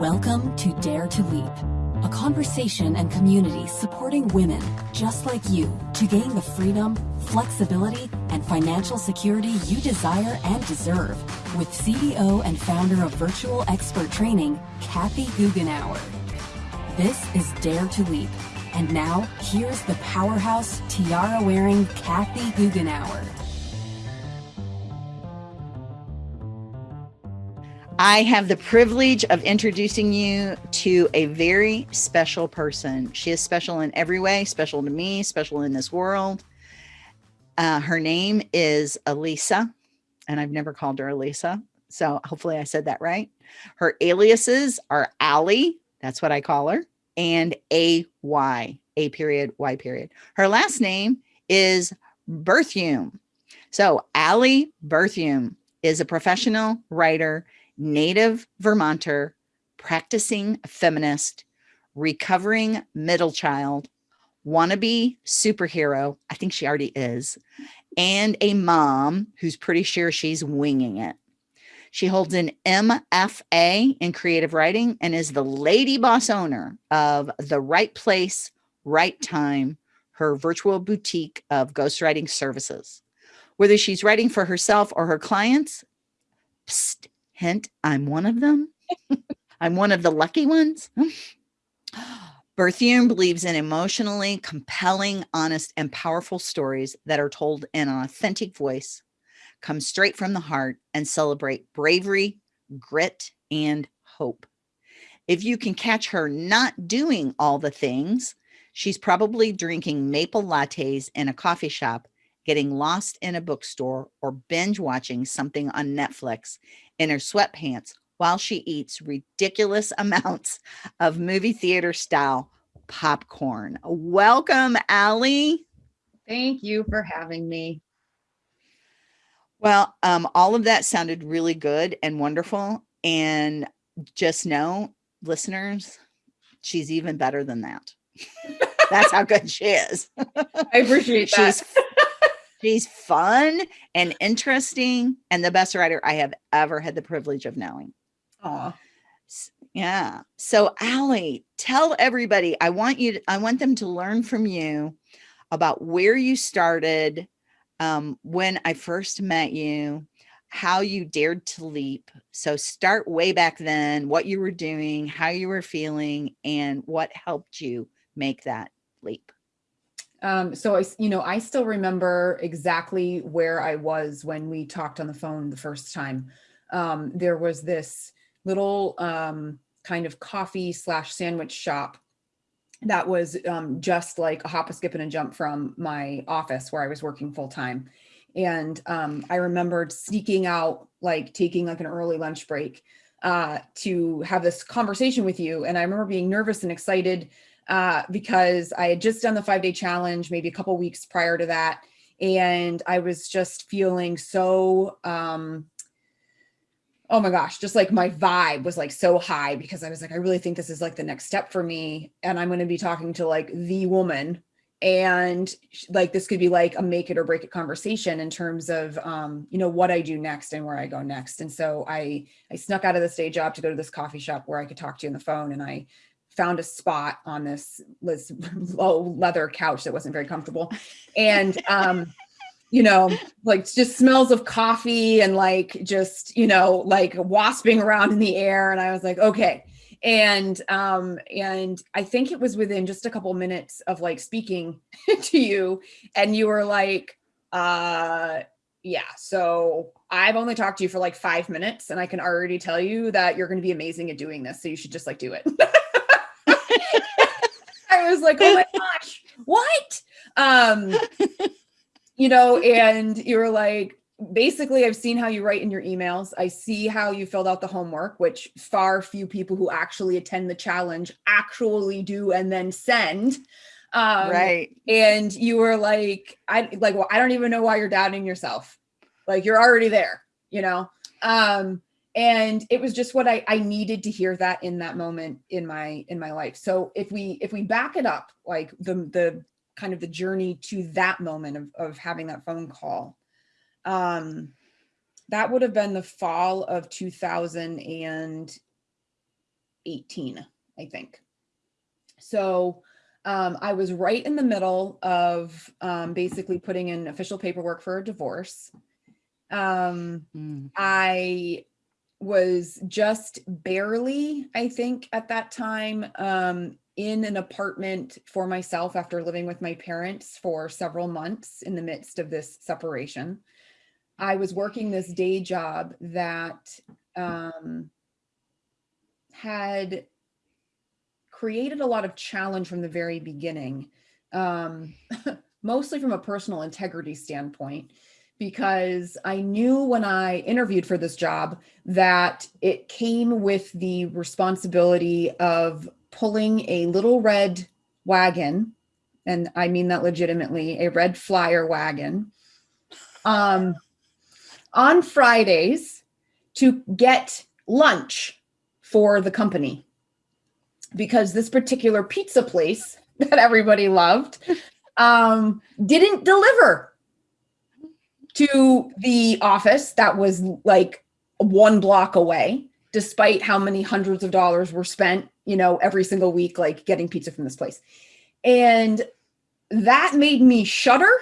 Welcome to Dare to Leap, a conversation and community supporting women just like you to gain the freedom, flexibility, and financial security you desire and deserve with CEO and founder of Virtual Expert Training, Kathy Goughenour. This is Dare to Leap. And now, here's the powerhouse, tiara-wearing Kathy Goughenour. I have the privilege of introducing you to a very special person. She is special in every way, special to me, special in this world. Uh, her name is Elisa, and I've never called her Elisa. So hopefully I said that right. Her aliases are Allie, that's what I call her, and A-Y, A period, Y period. Her last name is Berthiaume. So Allie Berthiaume is a professional writer native Vermonter, practicing feminist, recovering middle child, wannabe superhero. I think she already is, and a mom who's pretty sure she's winging it. She holds an MFA in creative writing and is the lady boss owner of The Right Place, Right Time, her virtual boutique of ghostwriting services. Whether she's writing for herself or her clients, psst, Hint, I'm one of them. I'm one of the lucky ones. Berthiaume believes in emotionally compelling, honest, and powerful stories that are told in an authentic voice, come straight from the heart, and celebrate bravery, grit, and hope. If you can catch her not doing all the things, she's probably drinking maple lattes in a coffee shop, getting lost in a bookstore, or binge watching something on Netflix in her sweatpants while she eats ridiculous amounts of movie theater style popcorn. Welcome, Allie. Thank you for having me. Well, um, all of that sounded really good and wonderful. And just know, listeners, she's even better than that. That's how good she is. I appreciate that. She's fun and interesting and the best writer I have ever had the privilege of knowing. Oh, yeah. So Allie, tell everybody, I want you, to, I want them to learn from you about where you started, um, when I first met you, how you dared to leap. So start way back then, what you were doing, how you were feeling, and what helped you make that leap. Um, so I, you know, I still remember exactly where I was when we talked on the phone the first time. Um, there was this little um, kind of coffee slash sandwich shop that was um, just like a hop, a skip, and a jump from my office where I was working full time. And um, I remembered sneaking out, like taking like an early lunch break uh, to have this conversation with you. And I remember being nervous and excited uh, because I had just done the five day challenge, maybe a couple weeks prior to that. And I was just feeling so, um, oh my gosh, just like my vibe was like so high because I was like, I really think this is like the next step for me. And I'm going to be talking to like the woman and like this could be like a make it or break it conversation in terms of um you know what i do next and where i go next and so i i snuck out of this day job to go to this coffee shop where i could talk to you on the phone and i found a spot on this, this low leather couch that wasn't very comfortable. And, um, you know, like just smells of coffee and like, just, you know, like wasping around in the air. And I was like, okay. And, um, and I think it was within just a couple minutes of like speaking to you and you were like, uh, yeah, so I've only talked to you for like five minutes and I can already tell you that you're going to be amazing at doing this. So you should just like do it. I was like, oh my gosh, what? Um, you know, and you were like, basically, I've seen how you write in your emails. I see how you filled out the homework, which far few people who actually attend the challenge actually do and then send. Um, right. And you were like, I like, well, I don't even know why you're doubting yourself. Like you're already there, you know? Um, and it was just what I, I needed to hear that in that moment in my in my life so if we if we back it up like the the kind of the journey to that moment of, of having that phone call um that would have been the fall of 2018 18, I think. So um, I was right in the middle of um, basically putting in official paperwork for a divorce. Um, Mm. I was just barely, I think, at that time, um, in an apartment for myself after living with my parents for several months in the midst of this separation. I was working this day job that um, had created a lot of challenge from the very beginning, um, mostly from a personal integrity standpoint because I knew when I interviewed for this job that it came with the responsibility of pulling a little red wagon, and I mean that legitimately, a red flyer wagon, um, on Fridays to get lunch for the company. Because this particular pizza place that everybody loved um, didn't deliver to the office that was like one block away, despite how many hundreds of dollars were spent, you know, every single week, like getting pizza from this place. And that made me shudder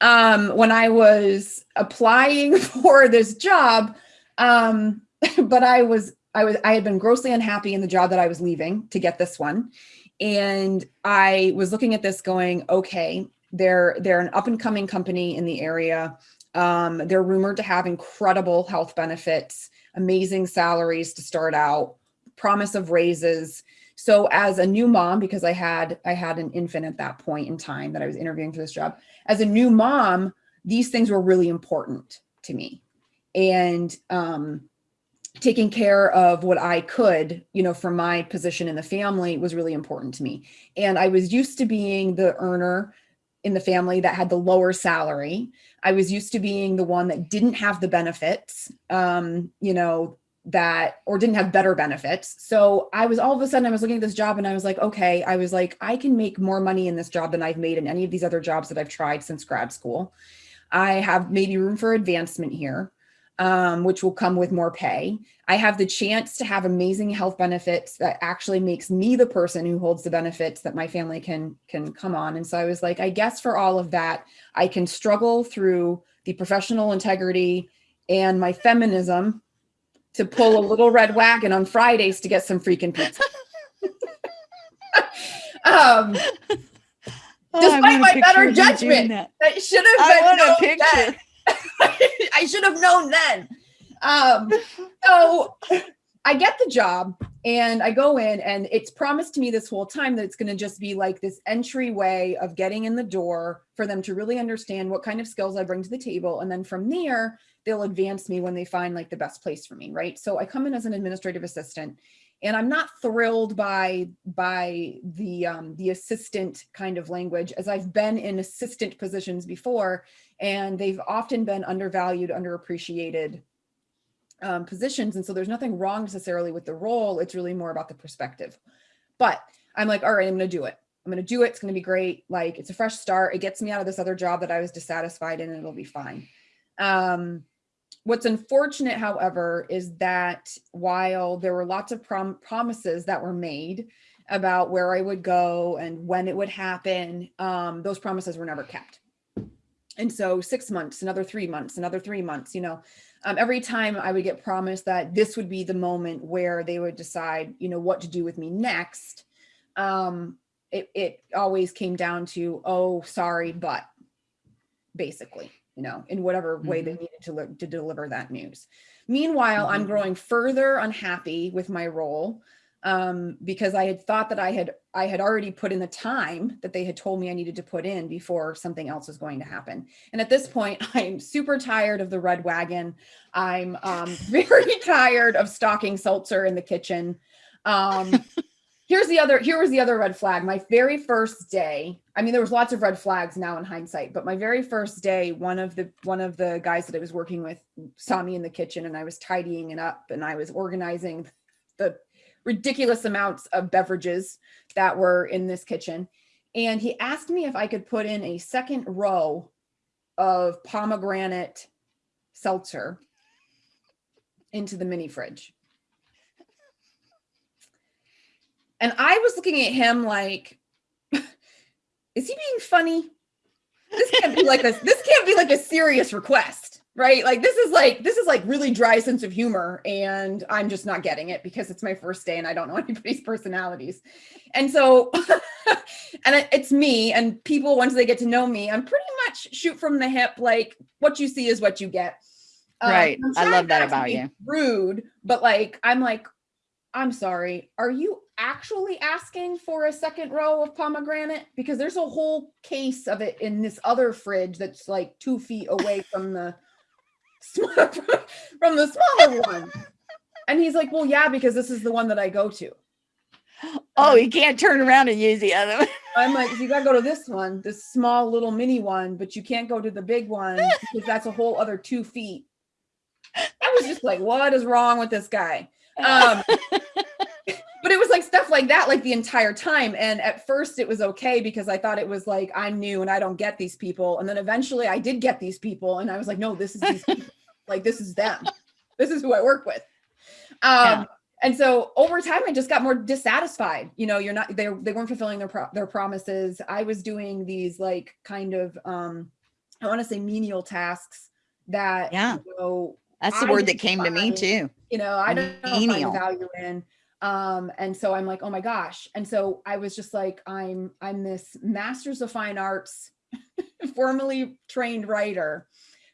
um, when I was applying for this job. Um, but I was, I was, I had been grossly unhappy in the job that I was leaving to get this one. And I was looking at this going, okay, they're, they're an up and coming company in the area. Um, they're rumored to have incredible health benefits, amazing salaries to start out, promise of raises. So as a new mom, because I had I had an infant at that point in time that I was interviewing for this job, as a new mom, these things were really important to me. And um, taking care of what I could, you know, from my position in the family was really important to me. And I was used to being the earner in the family that had the lower salary. I was used to being the one that didn't have the benefits, um, you know, that or didn't have better benefits. So I was all of a sudden I was looking at this job and I was like, okay, I was like, I can make more money in this job than I've made in any of these other jobs that I've tried since grad school. I have maybe room for advancement here um, which will come with more pay. I have the chance to have amazing health benefits that actually makes me the person who holds the benefits that my family can can come on. And so I was like, I guess for all of that, I can struggle through the professional integrity and my feminism to pull a little red wagon on Fridays to get some freaking pizza. um, Oh, despite my better of you doing judgment, that. that should have been no picture. I should have known then. Um, so I get the job and I go in and it's promised to me this whole time that it's going to just be like this entryway of getting in the door for them to really understand what kind of skills I bring to the table. And then from there, they'll advance me when they find like the best place for me. Right. So I come in as an administrative assistant and I'm not thrilled by by the um, the assistant kind of language as I've been in assistant positions before and they've often been undervalued, underappreciated um, positions. And so there's nothing wrong necessarily with the role. It's really more about the perspective. But I'm like, all right, I'm going to do it. I'm going to do it. It's going to be great. Like it's a fresh start. It gets me out of this other job that I was dissatisfied in and it'll be fine. Um, what's unfortunate, however, is that while there were lots of prom- promises that were made about where I would go and when it would happen, um, those promises were never kept. And so six months, another three months, another three months, you know, um, every time I would get promised that this would be the moment where they would decide, you know, what to do with me next. Um, it, it always came down to, oh, sorry, but basically, you know, in whatever way they needed to, look, to deliver that news. Meanwhile, I'm Mhm. growing further unhappy with my role um, because I had thought that I had I had already put in the time that they had told me I needed to put in before something else was going to happen. And at this point, I'm super tired of the red wagon. I'm um, very tired of stocking seltzer in the kitchen. Um, here's the other here was the other red flag. My very first day. I mean, there was lots of red flags now in hindsight, but my very first day, one of the one of the guys that I was working with saw me in the kitchen, and I was tidying it up, and I was organizing the ridiculous amounts of beverages that were in this kitchen. And he asked me if I could put in a second row of pomegranate seltzer into the mini fridge. And I was looking at him like, is he being funny? This can't be like a this can't be like a serious request, right? Like this is like this is like really dry sense of humor, and I'm just not getting it because it's my first day and I don't know anybody's personalities. And so and it's me and people once they get to know me, I'm pretty much shoot from the hip, like what you see is what you get. Um, right. I love that about you. Rude, but like I'm like, I'm sorry. Are you actually asking for a second row of pomegranate? Because there's a whole case of it in this other fridge that's like two feet away from the from the smaller one. And he's like, Well, yeah, because this is the one that I go to. Oh, you can't turn around and use the other one. I'm like, you gotta go to this one, this small little mini one, but you can't go to the big one because that's a whole other two feet. I was just like, what is wrong with this guy? Um, but it was like stuff like that, like the entire time. And at first it was okay because I thought it was like, I'm new and I don't get these people. And then eventually I did get these people. And I was like, no, this is these like, this is them. This is who I work with. Um, yeah. And so over time, I just got more dissatisfied. You know, you're not, they, they weren't fulfilling their, pro- their promises. I was doing these like kind of, um, I want to say menial tasks that, yeah. you know, that's the I word that came find, to me too. You know, I don't know value in. Um, and so I'm like, oh my gosh. And so I was just like, I'm I'm this master's of fine arts, formally trained writer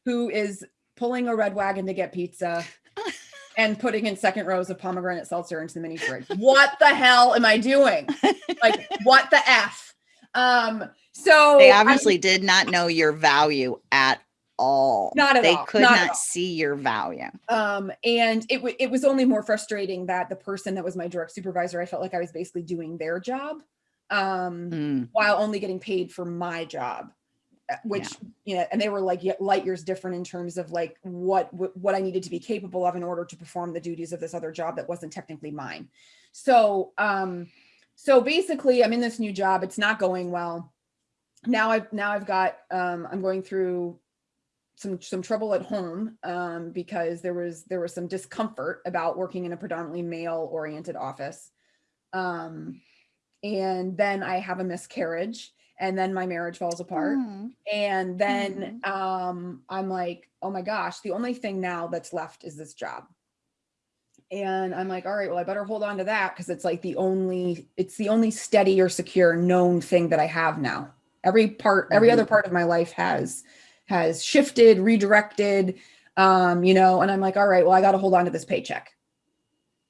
who is pulling a red wagon to get pizza and putting in second rows of pomegranate seltzer into the mini fridge. What the hell am I doing? Like, what the F? Um, so they obviously I, did not know your value at all. Not at they all. could not, not see your value. Um, and it it was only more frustrating that the person that was my direct supervisor, I felt like I was basically doing their job, um, mm. while only getting paid for my job. Uh, which yeah. you know, and they were like light years different in terms of like what what I needed to be capable of in order to perform the duties of this other job that wasn't technically mine. So, um, so basically, I'm in this new job. It's not going well. Now I've now I've got um, I'm going through some some trouble at home um, because there was there was some discomfort about working in a predominantly male oriented office um, and then i have a miscarriage and then my marriage falls apart mm. and then mm. um, i'm like oh my gosh the only thing now that's left is this job and i'm like all right well i better hold on to that because it's like the only it's the only steady or secure known thing that i have now every part every mm-hmm. other part of my life has has shifted, redirected, um, you know, and I'm like, all right, well, I got to hold on to this paycheck.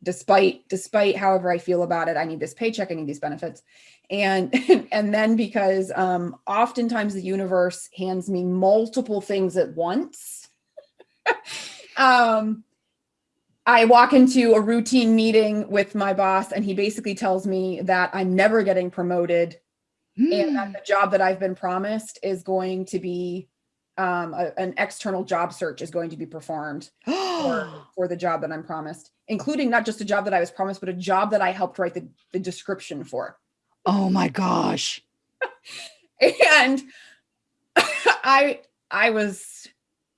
Despite, despite however I feel about it, I need this paycheck, I need these benefits. And, and then because um, oftentimes the universe hands me multiple things at once. um, I walk into a routine meeting with my boss, and he basically tells me that I'm never getting promoted mm. and that hmm. the job that I've been promised is going to be um, a, an external job search is going to be performed for, for the job that I'm promised, including not just a job that I was promised, but a job that I helped write the, the description for. Oh my gosh. and I I was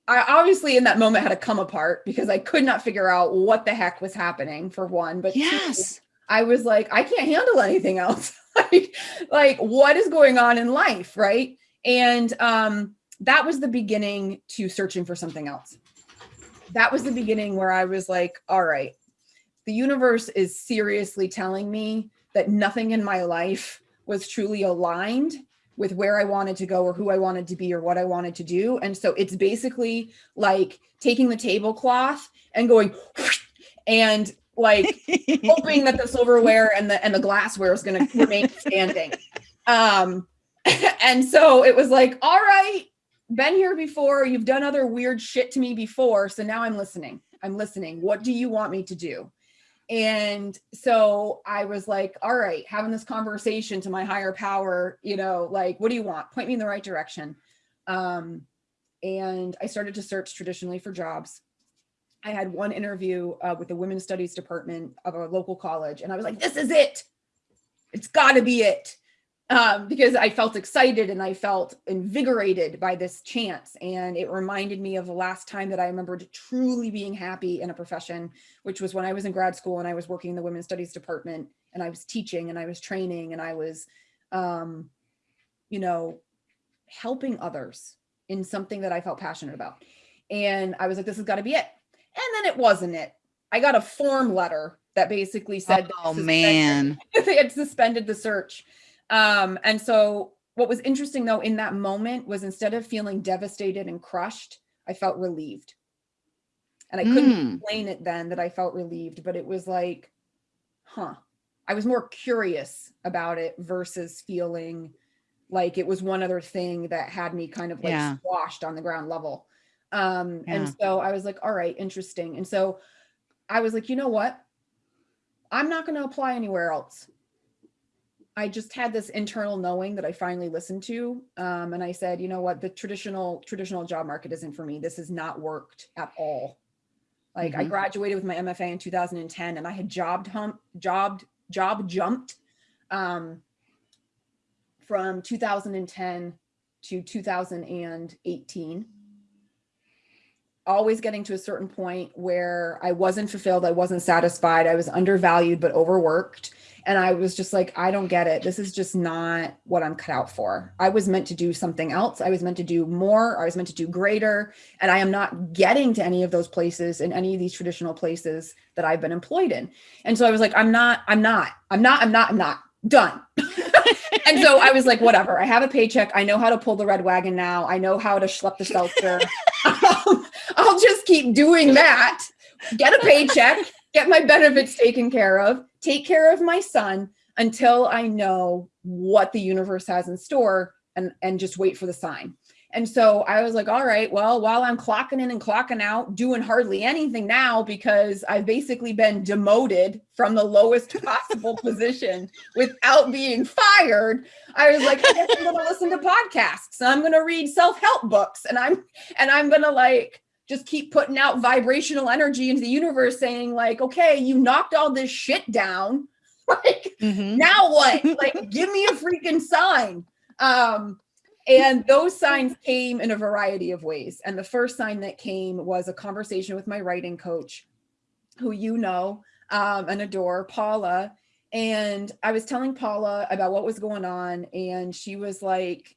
I obviously in that moment had to come apart because I could not figure out what the heck was happening for one. But yes, two, I was like, I can't handle anything else. like, like what is going on in life, right? And um that was the beginning to searching for something else. That was the beginning where I was like, all right, the universe is seriously telling me that nothing in my life was truly aligned with where I wanted to go or who I wanted to be or what I wanted to do. And so it's basically like taking the tablecloth and going and like hoping that the silverware and the and the glassware is going to remain standing. Um and so it was like, all right, been here before. You've done other weird shit to me before. So now I'm listening. I'm listening. What do you want me to do? And so I was like, all right, having this conversation to my higher power, you know, like, what do you want? Point me in the right direction. Um, and I started to search traditionally for jobs. I had one interview uh, with the women's studies department of a local college, and I was like, this is it. It's got to be it. Um, because I felt excited and I felt invigorated by this chance. And it reminded me of the last time that I remembered truly being happy in a profession, which was when I was in grad school and I was working in the women's studies department and I was teaching and I was training and I was, um, you know, helping others in something that I felt passionate about. And I was like, this has got to be it. And then it wasn't it. I got a form letter that basically said, oh man, they had suspended the search. Um, and so what was interesting though in that moment was instead of feeling devastated and crushed, I felt relieved. And I couldn't mm. explain it then that I felt relieved, but it was like, huh. I was more curious about it versus feeling like it was one other thing that had me kind of like yeah. squashed on the ground level. Um, yeah. and so I was like, all right, interesting. And so I was like, you know what? I'm not going to apply anywhere else. I just had this internal knowing that I finally listened to. Um, and I said, you know what, the traditional traditional job market isn't for me. This has not worked at all. Like mm -hmm. I mm-hmm. graduated with my MFA in 2010 and I had jobbed hump, jobbed, job jumped um, from 2010 to 2018 always getting to a certain point where I wasn't fulfilled, I wasn't satisfied, I was undervalued but overworked. And I was just like, I don't get it. This is just not what I'm cut out for. I was meant to do something else. I was meant to do more. I was meant to do greater. And I am not getting to any of those places in any of these traditional places that I've been employed in. And so I was like, I'm not, I'm not, I'm not, I'm not, I'm not done. and so I was like, whatever. I have a paycheck. I know how to pull the red wagon now. I know how to schlep the seltzer. um, I'll just keep doing that. Get a paycheck, get my benefits taken care of, take care of my son until I know what the universe has in store and, and just wait for the sign. And so I was like, all right, well, while I'm clocking in and clocking out, doing hardly anything now because I've basically been demoted from the lowest possible position without being fired. I was like, I guess I'm gonna listen to podcasts and I'm gonna read self-help books and I'm and I'm gonna like just keep putting out vibrational energy into the universe saying like, okay, you knocked all this shit down. like mm -hmm. now what? like give me a freaking sign. Um and those signs came in a variety of ways. And the first sign that came was a conversation with my writing coach, who you know um, and adore, Paula. And I was telling Paula about what was going on. And she was like,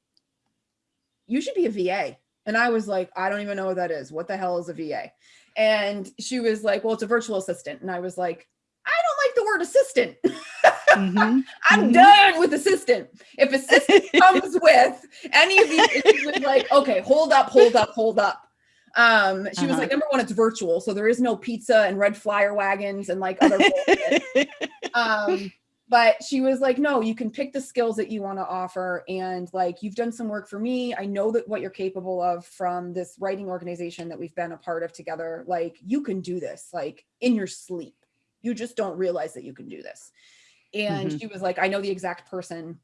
you should be a VA. And I was like, I don't even know what that is. What the hell is a VA? And she was like, well, it's a virtual assistant. And I was like, I don't like the word assistant. Mm-hmm. I'm mm-hmm. done with assistant. If assistant comes with any of these issues, like, okay, hold up, hold up, hold up. Um, she uh-huh. was like, number one, it's virtual, so there is no pizza and red flyer wagons and like other. um, but she was like, no, you can pick the skills that you want to offer, and like you've done some work for me. I know that what you're capable of from this writing organization that we've been a part of together. Like you can do this, like in your sleep. You just don't realize that you can do this. And mm-hmm. she was like, I know the exact person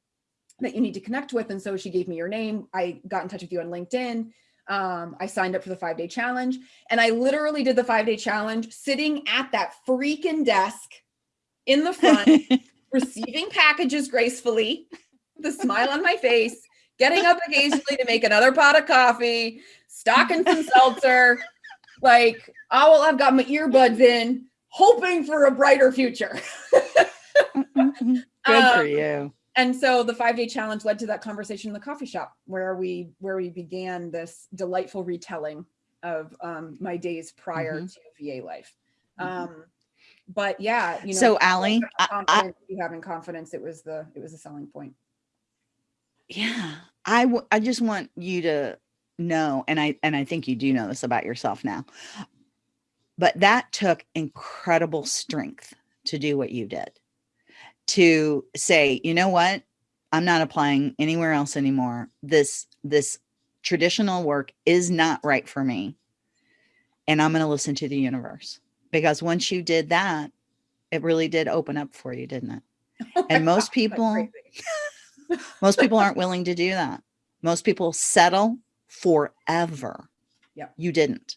that you need to connect with. And so she gave me your name. I got in touch with you on LinkedIn. Um, I signed up for the five day challenge and I literally did the five day challenge sitting at that freaking desk in the front, receiving packages gracefully, the smile on my face, getting up occasionally to make another pot of coffee, stocking some seltzer, like, oh, well, I've got my earbuds in, hoping for a brighter future. Good um, for you. And so the five day challenge led to that conversation in the coffee shop where we where we began this delightful retelling of um, my days prior mm -hmm. to VA life. Mm-hmm. Um, mm -hmm. But yeah, you know, so Allie, I, having confidence, it was the it was a selling point. Yeah, I I just want you to know, and I and I think you do know this about yourself now, but that took incredible strength to do what you did to say, you know what, I'm not applying anywhere else anymore. This, this traditional work is not right for me. And I'm going to listen to the universe because once you did that, it really did open up for you, didn't it? Oh and most God, people, most people aren't willing to do that. Most people settle forever. Yeah. You didn't.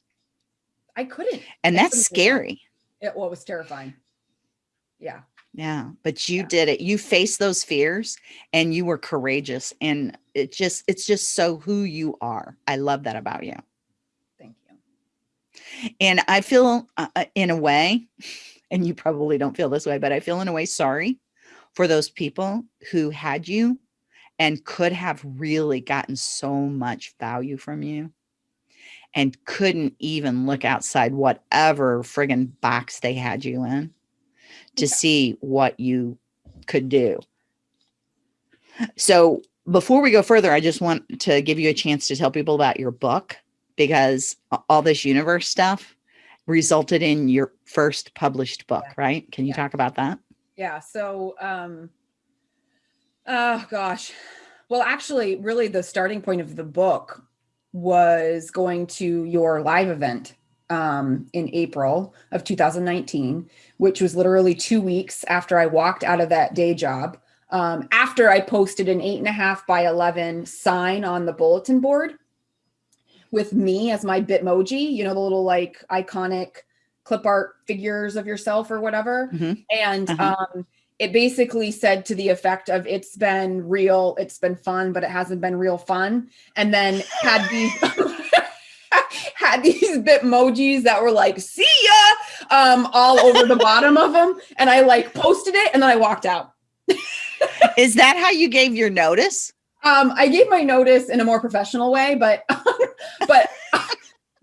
I couldn't. And that's scary. It, well, it was terrifying Yeah. Yeah, but you Yeah. did it. You faced those fears and you were courageous and it just it's just so who you are. I love that about you. Thank you. And I feel uh, uh, in a way and you probably don't feel this way, but I feel in a way sorry for those people who had you and could have really gotten so much value from you and couldn't even look outside whatever friggin' box they had you in to see what you could do. So before we go further, I just want to give you a chance to tell people about your book because all this universe stuff resulted in your first published book, right? Can you Yeah. talk about that? Yeah. So, um, oh gosh. Well, actually, really, the starting point of the book was going to your live event um, in April of 2019, which was literally two weeks after I walked out of that day job. Um, after I posted an eight and a half by 11 sign on the bulletin board with me as my Bitmoji, you know, the little like iconic clip art figures of yourself or whatever. Mhm. And Uh-huh. um, it basically said to the effect of it's been real, it's been fun, but it hasn't been real fun. And then had these had these bitmojis that were like, see ya, um, all over the bottom of them. And I like posted it and then I walked out. Is that how you gave your notice? Um, I gave my notice in a more professional way, but but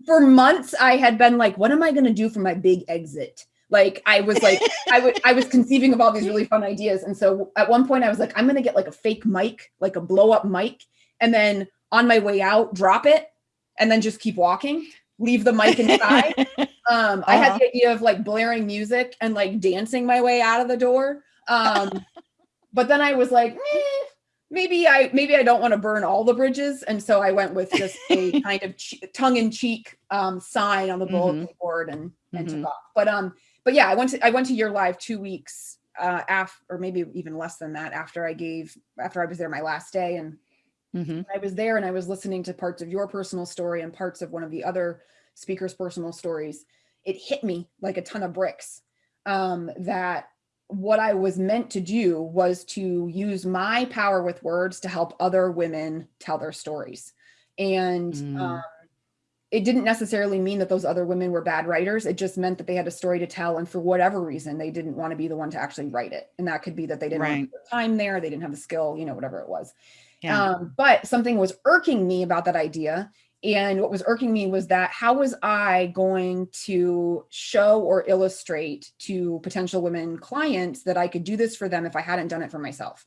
for months I had been like, what am I gonna do for my big exit? Like I was like, I would I was conceiving of all these really fun ideas. And so at one point I was like, I'm gonna get like a fake mic, like a blow up mic, and then on my way out, drop it, and then just keep walking, leave the mic inside. Um, I Uh-huh. had the idea of like blaring music and like dancing my way out of the door. Um, but then I was like, "Eh, maybe I maybe I don't want to burn all the bridges, and so I went with just a kind of tongue-in-cheek um, sign on the bulletin board and and Mhm. took off. But um, but yeah, I went to I went to your live two weeks uh, after, or maybe even less than that after I gave after I was there my last day, and Mhm. I was there and I was listening to parts of your personal story and parts of one of the other speakers' personal stories. It hit me like a ton of bricks um, that what I was meant to do was to use my power with words to help other women tell their stories. And Mm. um, it didn't necessarily mean that those other women were bad writers. It just meant that they had a story to tell. And for whatever reason, they didn't want to be the one to actually write it. And that could be that they didn't Right. have the time there, they didn't have the skill, you know, whatever it was. Yeah. Um, but something was irking me about that idea. And what was irking me was that how was I going to show or illustrate to potential women clients that I could do this for them if I hadn't done it for myself?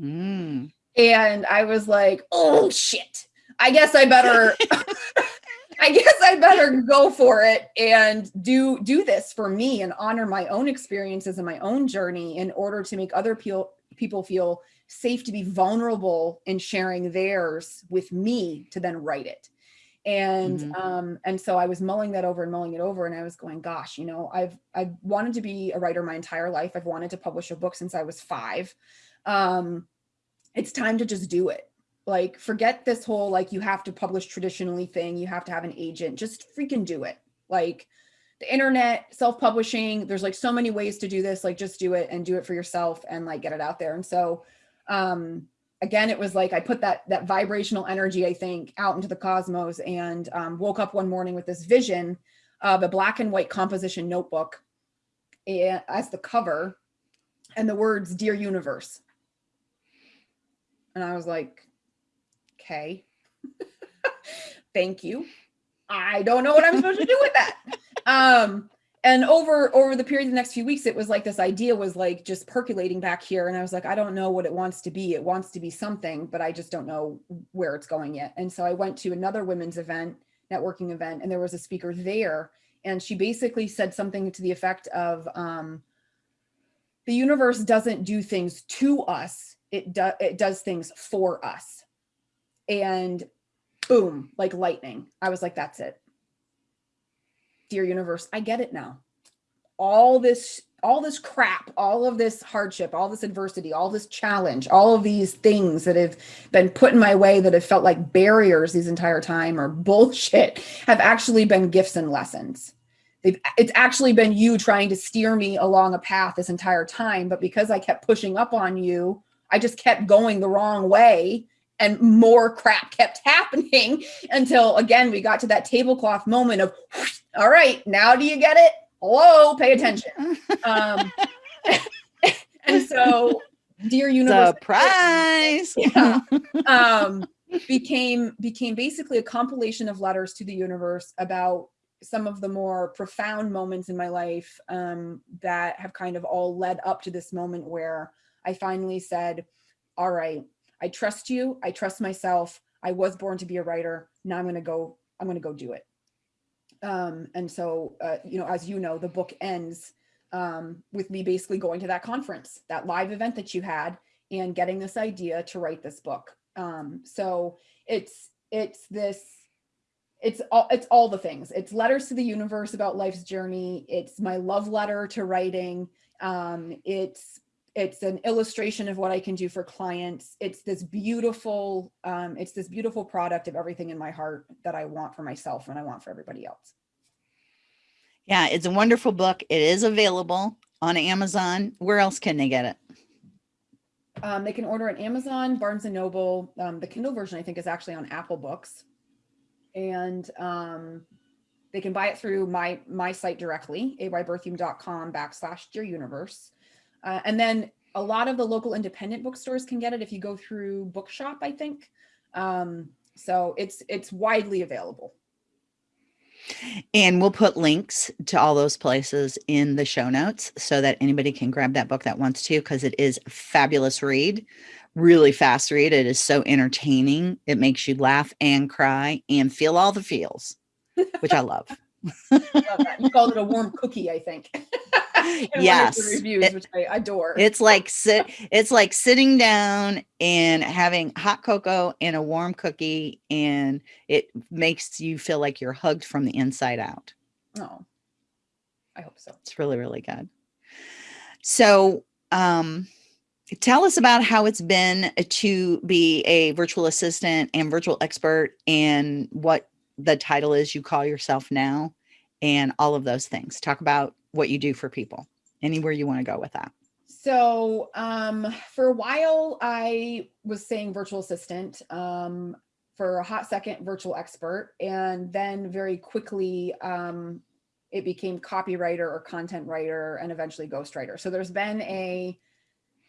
Mm. And I was like, oh shit. I guess I better I guess I better go for it and do do this for me and honor my own experiences and my own journey in order to make other people people feel safe to be vulnerable in sharing theirs with me to then write it. And Mhm. um and so I was mulling that over and mulling it over and I was going gosh, you know, I've I've wanted to be a writer my entire life. I've wanted to publish a book since I was 5. Um it's time to just do it like forget this whole like you have to publish traditionally thing you have to have an agent just freaking do it like the internet self-publishing there's like so many ways to do this like just do it and do it for yourself and like get it out there and so um again it was like i put that that vibrational energy i think out into the cosmos and um, woke up one morning with this vision of a black and white composition notebook eh, as the cover and the words dear universe. And i was like okay. Thank you. I don't know what i'm supposed to do with that. Um and over over the period of the next few weeks it was like this idea was like just percolating back here. And i was like i don't know what it wants to be. It wants to be something but i just don't know where it's going yet. And so i went to another women's event networking event and there was a speaker there. And she basically said something to the effect of um the universe doesn't do things to us. It does it does things for us. And boom like lightning. I was like that's it dear universe. I get it now. All this all this crap all of this hardship all this adversity all this challenge all of these things that have been put in my way that have felt like barriers this entire time or bullshit have actually been gifts and lessons. They've, it's actually been you trying to steer me along a path this entire time. But because I kept pushing up on you, I just kept going the wrong way and more crap kept happening until again, we got to that tablecloth moment of, all right, now do you get it? Hello, pay attention. Um, and so dear universe surprise yeah, um, became became basically a compilation of letters to the universe about some of the more profound moments in my life um, that have kind of all led up to this moment where I finally said, all right, I trust you. I trust myself. I was born to be a writer. Now I'm going to go, I'm going to go do it. Um, and so, uh, you know, as you know, the book ends um, with me basically going to that conference, that live event that you had and getting this idea to write this book. Um, so it's, it's this, it's all, it's all the things. It's letters to the universe about life's journey. It's my love letter to writing. Um, it's, it's an illustration of what I can do for clients. It's this beautiful, um, it's this beautiful product of everything in my heart that I want for myself and I want for everybody else. Yeah, it's a wonderful book. It is available on Amazon. Where else can they get it? Um, they can order on Amazon, Barnes and Noble. Um, the Kindle version, I think, is actually on Apple Books, and um, they can buy it through my my site directly, ayberthiaume.com backslash Dear Universe, uh, and then a lot of the local independent bookstores can get it if you go through Bookshop, I think. Um, so it's it's widely available. And we'll put links to all those places in the show notes so that anybody can grab that book that wants to, because it is a fabulous read, really fast read. It is so entertaining. It makes you laugh and cry and feel all the feels, which I love. love you called it a warm cookie, I think. yes reviews it, which i adore. it's like sit it's like sitting down and having hot cocoa and a warm cookie and it makes you feel like you're hugged from the inside out. Oh. I hope so. It's really really good. So um tell us about how it's been to be a virtual assistant and virtual expert and what the title is you call yourself now and all of those things. Talk about what you do for people anywhere you want to go with that. So um, for a while i was saying virtual assistant um, for a hot second virtual expert and then very quickly um, it became copywriter or content writer and eventually ghostwriter. So there's been a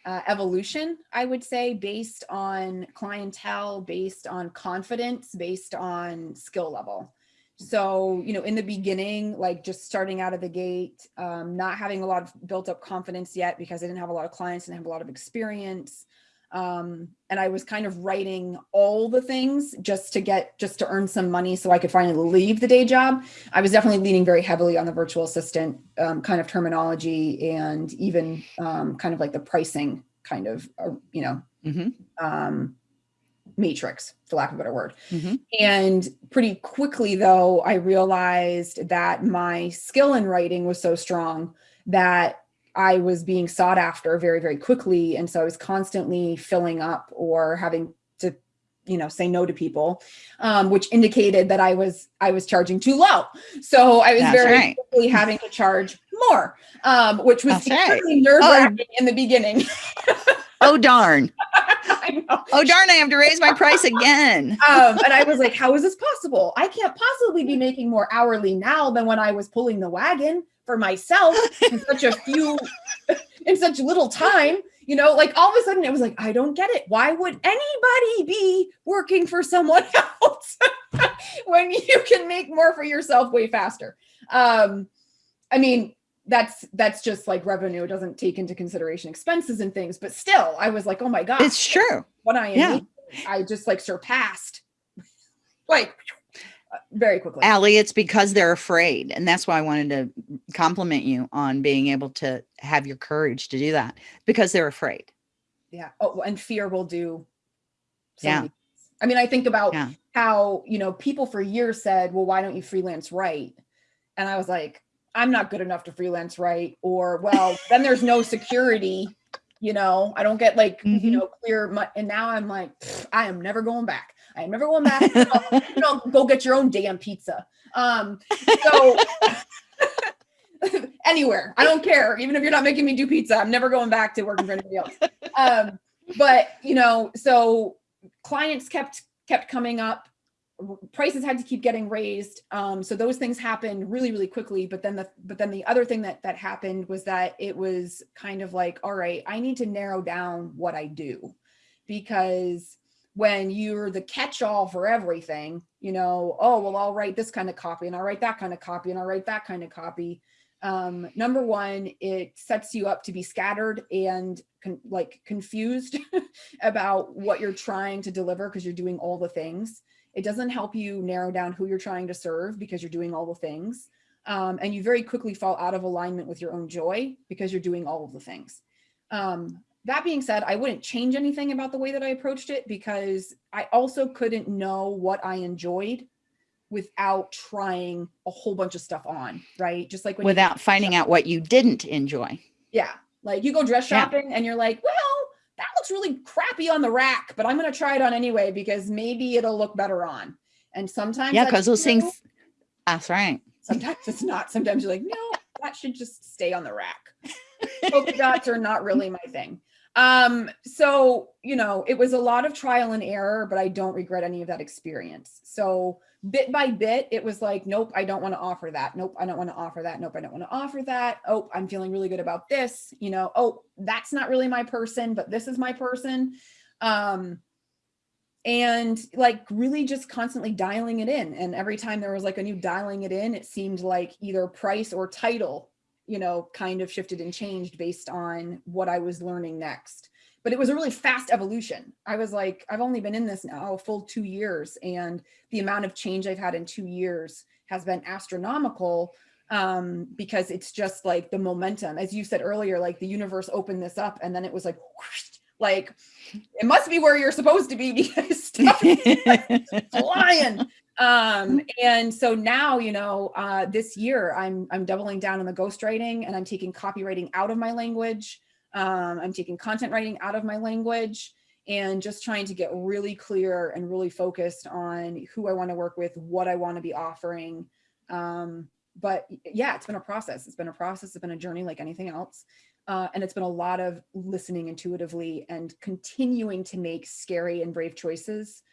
uh, evolution i would say based on clientele based on confidence based on skill level so, you know, in the beginning, like just starting out of the gate, um, not having a lot of built up confidence yet because I didn't have a lot of clients and have a lot of experience. Um, and I was kind of writing all the things just to get, just to earn some money so I could finally leave the day job. I was definitely leaning very heavily on the virtual assistant um, kind of terminology and even um, kind of like the pricing kind of, uh, you know, mm -hmm matrix, for lack of a better word. Mm -hmm. And pretty quickly, though, I realized that my skill in writing was so strong that I was being sought after very, very quickly. And so I was constantly filling up or having to, you know, say no to people, um, which indicated that I was, I was charging too low. So I was That's very right. quickly having to charge more, um, which was extremely right. nerve wracking oh. in the beginning. oh, darn. Oh darn, I have to raise my price again. um, and I was like, how is this possible? I can't possibly be making more hourly now than when I was pulling the wagon for myself in such a few, in such little time. You know, like all of a sudden it was like, I don't get it. Why would anybody be working for someone else when you can make more for yourself way faster? Um, I mean, that's that's just like revenue. It doesn't take into consideration expenses and things, but still, I was like, oh my god, it's true. What I am, yeah. I just like surpassed, like very quickly. Allie, it's because they're afraid, and that's why I wanted to compliment you on being able to have your courage to do that because they're afraid. Yeah. Oh, and fear will do. yeah. I mean, I think about yeah. how you know people for years said, "Well, why don't you freelance write?" And I was like, I'm not good enough to freelance right or well, then there's no security, you know, I don't get like, mm -hmm. you mm-hmm. know, clear. And now I'm like, I am never going back. I am never going back. you know, go get your own damn pizza. Um, so, anywhere. I don't care. Even if you're not making me do pizza, I'm never going back to working for anybody else. Um, but you know, so clients kept kept coming up prices had to keep getting raised. Um, so those things happened really really quickly. But then the but then the other thing that that happened was that it was kind of like all right i need to narrow down what i do. Because when you're the catch-all for everything you know oh well i'll write this kind of copy and i'll write that kind of copy and i'll write that kind of copy. Um, number one it sets you up to be scattered and con like confused about what you're trying to deliver because you're doing all the things it doesn't help you narrow down who you're trying to serve because you're doing all the things. Um, and you very quickly fall out of alignment with your own joy because you're doing all of the things. Um, that being said, I wouldn't change anything about the way that I approached it because I also couldn't know what I enjoyed without trying a whole bunch of stuff on, right? Just like without finding out what you didn't enjoy. Yeah. Like you go dress shopping yeah. and you're like, well, looks really crappy on the rack, but I'm going to try it on anyway because maybe it'll look better on. And sometimes, yeah, because those things, that's right. Sometimes it's not. Sometimes you're like, no, that should just stay on the rack. Polka dots are not really my thing. Um, so, you know, it was a lot of trial and error, but I don't regret any of that experience. So bit by bit, it was like, nope, I don't want to offer that. Nope, I don't want to offer that. Nope, I don't want to offer that. Oh, I'm feeling really good about this. You know, oh, that's not really my person, but this is my person. Um, and like really just constantly dialing it in. And every time there was like a new dialing it in, it seemed like either price or title, you know, kind of shifted and changed based on what I was learning next but it was a really fast evolution. I was like, I've only been in this now a full two years and the amount of change I've had in two years has been astronomical um, because it's just like the momentum, as you said earlier, like the universe opened this up and then it was like, whoosh, like it must be where you're supposed to be because stuff is flying. Um, and so now, you know, uh, this year I'm, I'm doubling down on the ghostwriting and I'm taking copywriting out of my language. Um, I'm taking content writing out of my language and just trying to get really clear and really focused on who I want to work with, what I want to be offering. Um, but yeah, it's been a process. It's been a process. It's been a journey like anything else. Uh, and it's been a lot of listening intuitively and continuing to make scary and brave choices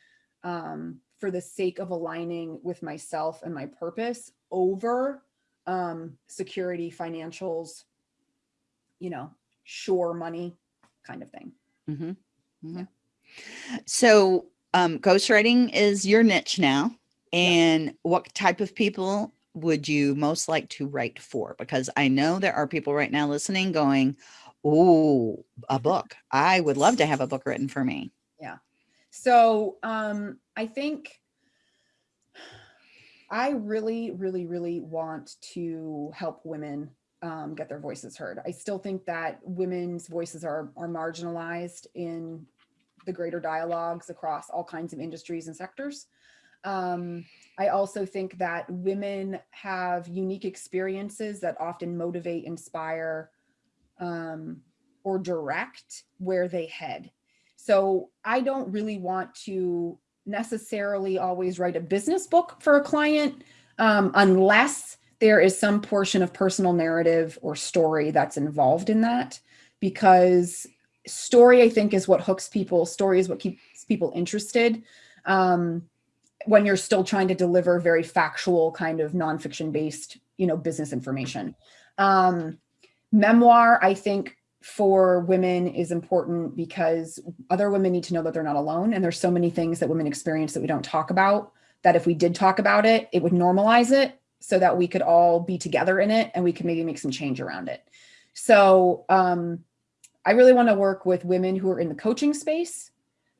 um, for the sake of aligning with myself and my purpose over um, security, financials, you know, sure money kind of thing. Mm -hmm. Mm -hmm. Yeah. So um, ghostwriting is your niche now. And yeah. what type of people would you most like to write for? Because I know there are people right now listening going, oh, a book. I would love to have a book written for me. Yeah. So um, I think I really, really, really want to help women um, get their voices heard. I still think that women's voices are, are marginalized in the greater dialogues across all kinds of industries and sectors. Um, I also think that women have unique experiences that often motivate, inspire, um, or direct where they head. So I don't really want to necessarily always write a business book for a client um, unless there is some portion of personal narrative or story that's involved in that because story, I think, is what hooks people. Story is what keeps people interested um, when you're still trying to deliver very factual kind of nonfiction based, you know, business information. Um, memoir, I think, for women is important because other women need to know that they're not alone. And there's so many things that women experience that we don't talk about that if we did talk about it, it would normalize it so that we could all be together in it and we can maybe make some change around it. So um, I really want to work with women who are in the coaching space,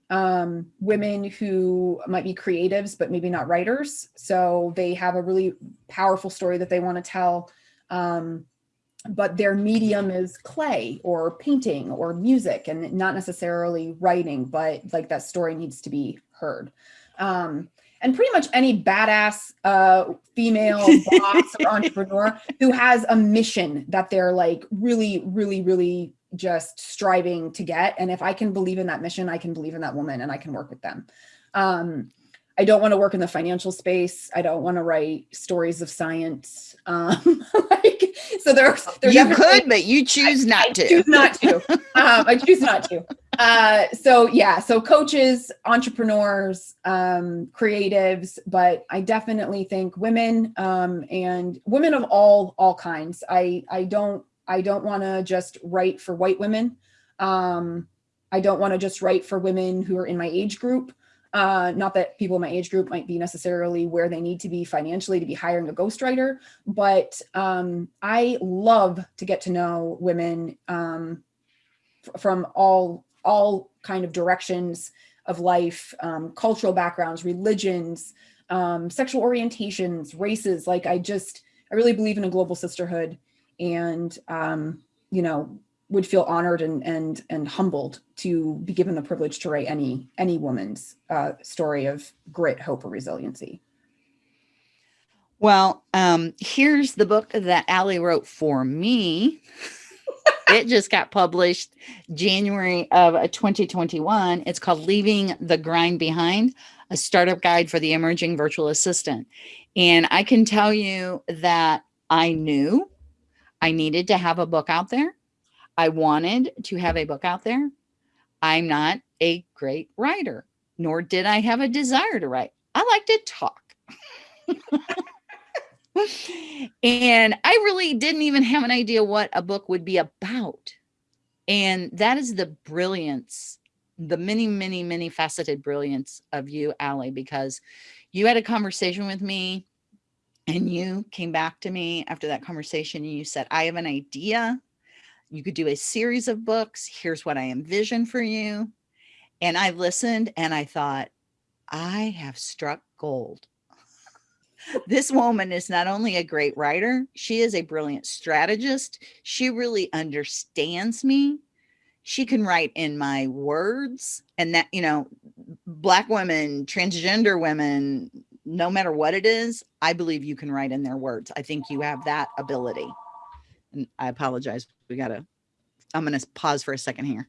um, women who might be creatives, but maybe not writers. So they have a really powerful story that they want to tell, um, but their medium is clay or painting or music and not necessarily writing, but like that story needs to be heard. Um, and pretty much any badass uh, female boss or entrepreneur who has a mission that they're like really, really, really just striving to get. And if I can believe in that mission, I can believe in that woman and I can work with them. Um, I don't want to work in the financial space. I don't want to write stories of science. Um, like, so there's, there's you could, but you choose I, not I to. choose not to. um, I choose not to. Uh, so yeah, so coaches, entrepreneurs, um, creatives, but I definitely think women um, and women of all all kinds. I I don't I don't want to just write for white women. Um, I don't want to just write for women who are in my age group. Uh, not that people in my age group might be necessarily where they need to be financially to be hiring a ghostwriter, but um, I love to get to know women um, from all all kind of directions of life, um, cultural backgrounds, religions, um, sexual orientations, races. Like I just, I really believe in a global sisterhood, and um, you know, would feel honored and and and humbled to be given the privilege to write any any woman's uh, story of grit, hope, or resiliency. Well, um, here's the book that Ally wrote for me. it just got published January of 2021. It's called Leaving the Grind Behind, a startup guide for the emerging virtual assistant. And I can tell you that I knew I needed to have a book out there. I wanted to have a book out there. I'm not a great writer, nor did I have a desire to write. I like to talk. and I really didn't even have an idea what a book would be about. And that is the brilliance, the many, many, many faceted brilliance of you, Ally, because you had a conversation with me and you came back to me after that conversation and you said, I have an idea. You could do a series of books. Here's what I envision for you. And I listened and I thought, I have struck gold this woman is not only a great writer, she is a brilliant strategist. She really understands me. She can write in my words and that, you know, black women, transgender women, no matter what it is, I believe you can write in their words. I think you have that ability. I apologize. We got to, I'm to pause for a second here.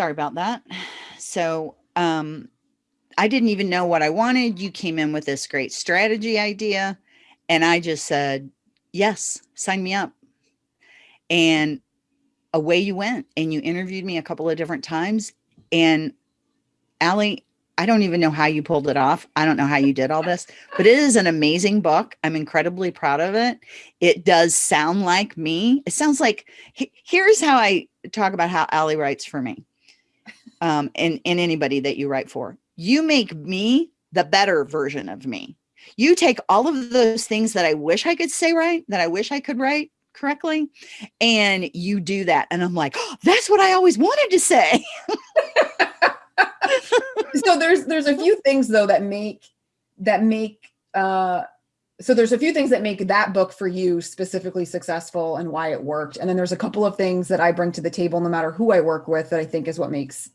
Sorry about that. So um, I didn't even know what I wanted. You came in with this great strategy idea. And I just said, yes, sign me up. And away you went. And you interviewed me a couple of different times. And Ally, I don't even know how you pulled it off. I don't know how you did all this, but it is an amazing book. I'm incredibly proud of it. It does sound like me. It sounds like, here's how I talk about how Ally writes for me um, and, and anybody that you write for. You make me the better version of me. You take all of those things that I wish I could say right, that I wish I could write correctly, and you do that. And I'm like, oh, that's what I always wanted to say. so there's there's a few things though that make that make uh so there's a few things that make that book for you specifically successful and why it worked. And then there's a couple of things that I bring to the table, no matter who I work with, that I think is what makes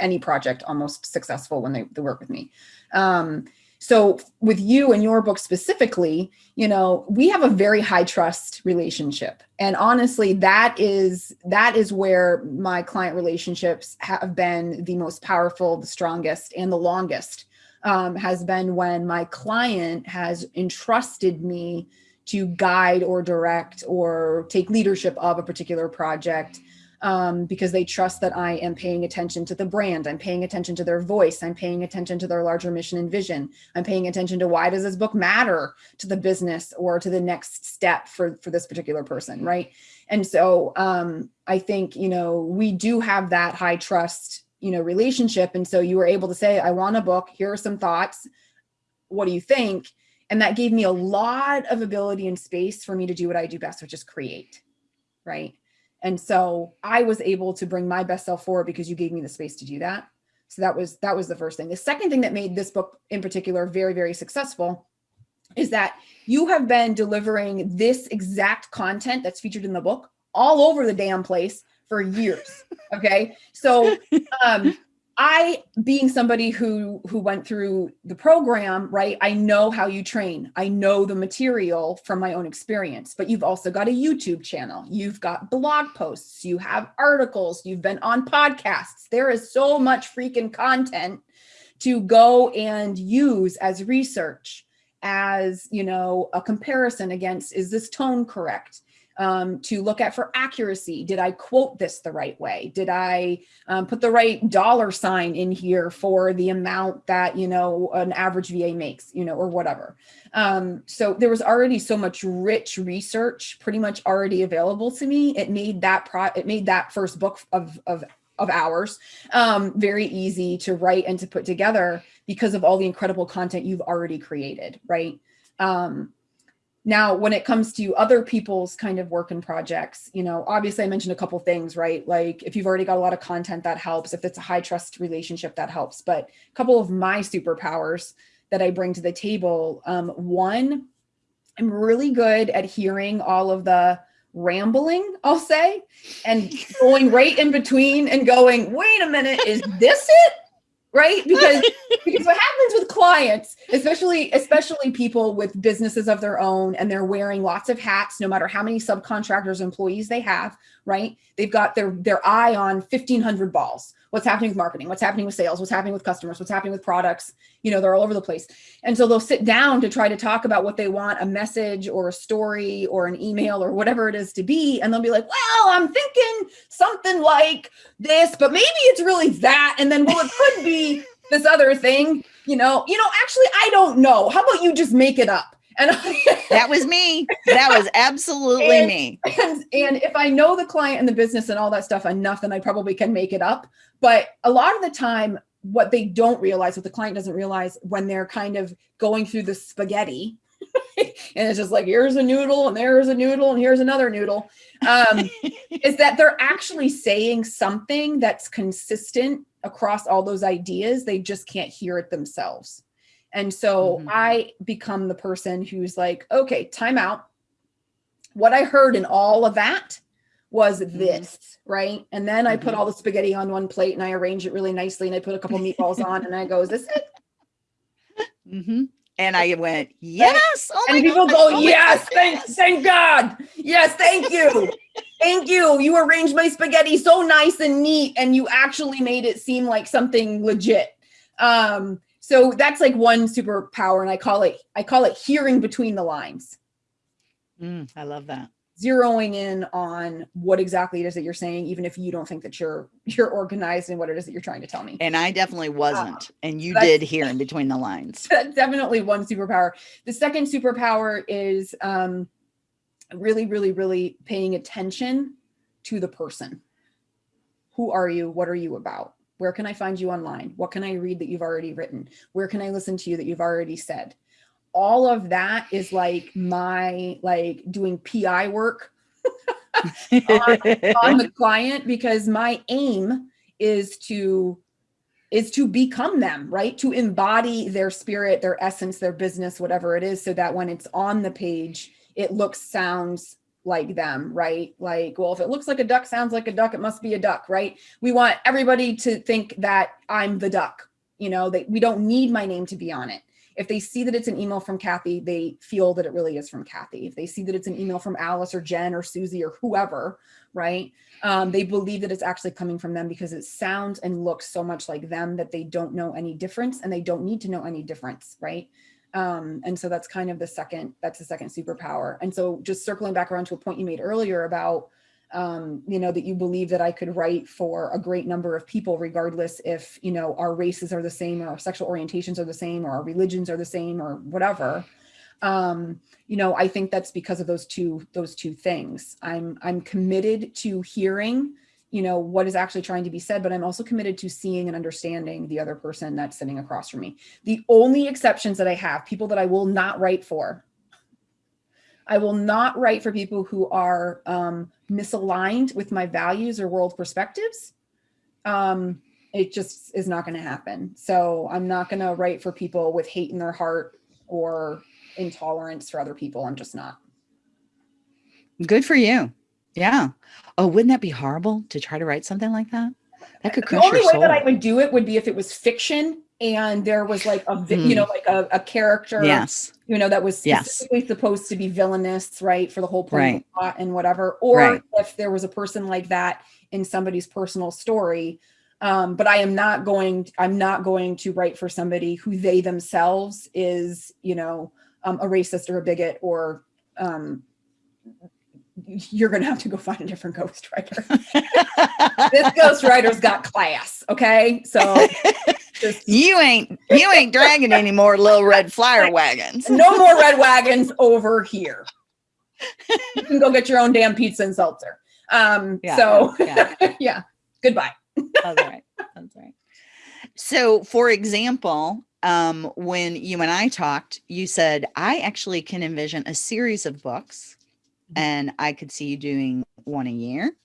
any project almost successful when they, they work with me. Um, so with you and your book specifically, you know, we have a very high trust relationship. And honestly, that is that is where my client relationships have been the most powerful, the strongest, and the longest um, has been when my client has entrusted me to guide or direct or take leadership of a particular project um, because they trust that I am paying attention to the brand. I'm paying attention to their voice. I'm paying attention to their larger mission and vision. I'm paying attention to why does this book matter to the business or to the next step for, for this particular person, right? And so um, I think, you know, we do have that high trust you know, relationship. And so you were able to say, I want a book. Here are some thoughts. What do you think? And that gave me a lot of ability and space for me to do what I do best, which is create. Right. And so I was able to bring my best self forward because you gave me the space to do that. So that was that was the first thing. The second thing that made this book in particular very, very successful is that you have been delivering this exact content that's featured in the book all over the damn place for years. Okay. So um I being somebody who who went through the program, right? I know how you train. I know the material from my own experience. But you've also got a YouTube channel. You've got blog posts, you have articles, you've been on podcasts. There is so much freaking content to go and use as research as, you know, a comparison against is this tone correct? Um, to look at for accuracy. Did I quote this the right way? Did I um, put the right dollar sign in here for the amount that, you know, an average VA makes, you know, or whatever. Um, so there was already so much rich research pretty much already available to me. It made that pro it made that first book of, of of ours um, very easy to write and to put together because of all the incredible content you've already created, right? Um, now, when it comes to other people's kind of work and projects, you know, obviously I mentioned a couple things, right? Like if you've already got a lot of content, that helps. If it's a high trust relationship, that helps. But a couple of my superpowers that I bring to the table. Um, one, I'm really good at hearing all of the rambling, I'll say, and going right in between and going, wait a minute, is this it? Right? Because because what happens with clients especially especially people with businesses of their own and they're wearing lots of hats no matter how many subcontractors employees they have right? They've got their their eye on 1500 balls what's happening with marketing what's happening with sales what's happening with customers what's happening with products you know they're all over the place. And so they'll sit down to try to talk about what they want a message or a story or an email or whatever it is to be and they'll be like well i'm thinking something like this but maybe it's really that and then well it could be this other thing. You know you know actually i don't know. How about you just make it up and that was me. That was absolutely and, me. And, and if I know the client and the business and all that stuff enough, then I probably can make it up. But a lot of the time, what they don't realize, what the client doesn't realize when they're kind of going through the spaghetti, and it's just like, here's a noodle and there's a noodle and here's another noodle, um, is that they're actually saying something that's consistent across all those ideas. They just can't hear it themselves. And so mm-hmm. I become the person who's like, okay, time out. What I heard in all of that was mm-hmm. this, right? And then I put mm-hmm. all the spaghetti on one plate and I arrange it really nicely and I put a couple meatballs on and I go, is this it? Mm-hmm. And I went, yes. Oh and people God. go, oh yes, thank, thank God. Yes, thank you. thank you. You arranged my spaghetti so nice and neat and you actually made it seem like something legit. Um, so that's like one superpower and i call it i call it hearing between the lines. Mm, i love that. Zeroing in on what exactly it is that you're saying even if you don't think that you're you're organized in what it is that you're trying to tell me. And i definitely wasn't uh, and you did hear in between the lines. That's definitely one superpower. The second superpower is um really really really paying attention to the person. Who are you? What are you about where can I find you online? What can I read that you've already written? Where can I listen to you that you've already said? All of that is like my like doing PI work on, on the client because my aim is to is to become them, right? To embody their spirit, their essence, their business, whatever it is, so that when it's on the page, it looks, sounds, like them, right? Like, well, if it looks like a duck, sounds like a duck, it must be a duck, right? We want everybody to think that I'm the duck, you know, that we don't need my name to be on it. If they see that it's an email from Kathy, they feel that it really is from Kathy. If they see that it's an email from Alice or Jen or Susie or whoever, right? Um, they believe that it's actually coming from them because it sounds and looks so much like them that they don't know any difference and they don't need to know any difference, right? Um, and so that's kind of the second, that's the second superpower. And so just circling back around to a point you made earlier about, um, you know, that you believe that I could write for a great number of people, regardless if, you know, our races are the same or our sexual orientations are the same or our religions are the same or whatever. Um, you know, I think that's because of those two, those two things. I'm, I'm committed to hearing you know, what is actually trying to be said, but I'm also committed to seeing and understanding the other person that's sitting across from me. The only exceptions that I have, people that I will not write for, I will not write for people who are um, misaligned with my values or world perspectives. Um, it just is not going to happen. So I'm not going to write for people with hate in their heart or intolerance for other people. I'm just not. Good for you. Yeah. Oh, wouldn't that be horrible to try to write something like that? That could crush the only your way soul. that I would do it would be if it was fiction and there was like a vi- you Mm. know like a, a character yes. you know that was Yes. specifically supposed to be villainous right for the whole point Right. the plot and whatever or Right. if there was a person like that in somebody's personal story um, but I am not going I'm not going to write for somebody who they themselves is you know um, a racist or a bigot or um, you're gonna have to go find a different ghostwriter. this ghostwriter's got class, okay? So just you ain't you ain't dragging any more little red flyer wagons. no more red wagons over here. You can go get your own damn pizza and seltzer. Um, Yeah, so yeah. yeah, goodbye. That's right. That's right. So, for example, um, when you and I talked, you said I actually can envision a series of books. And I could see you doing one a year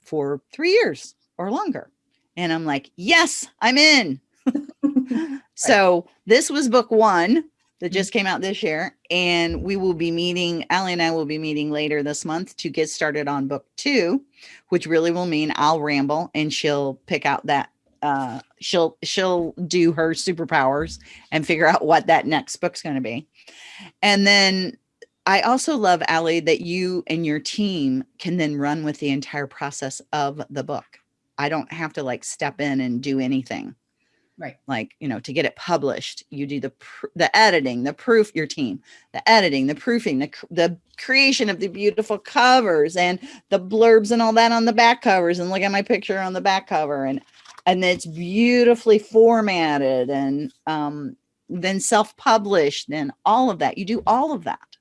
for three years or longer. And I'm like, yes, I'm in. So this was book one that just came out this year, and we will be meeting. Ally and I will be meeting later this month to get started on book two, which really will mean I'll ramble and she'll pick out that. Uh, she'll she'll do her superpowers and figure out what that next book's going to be, and then I also love Ally that you and your team can then run with the entire process of the book. I don't have to like step in and do anything Right. like you know to get it published you do the the editing the proof your team the editing the proofing the, the creation of the beautiful covers and the blurbs and all that on the back covers and look at my picture on the back cover and and it's beautifully formatted and um then self-published and all of that you do all of that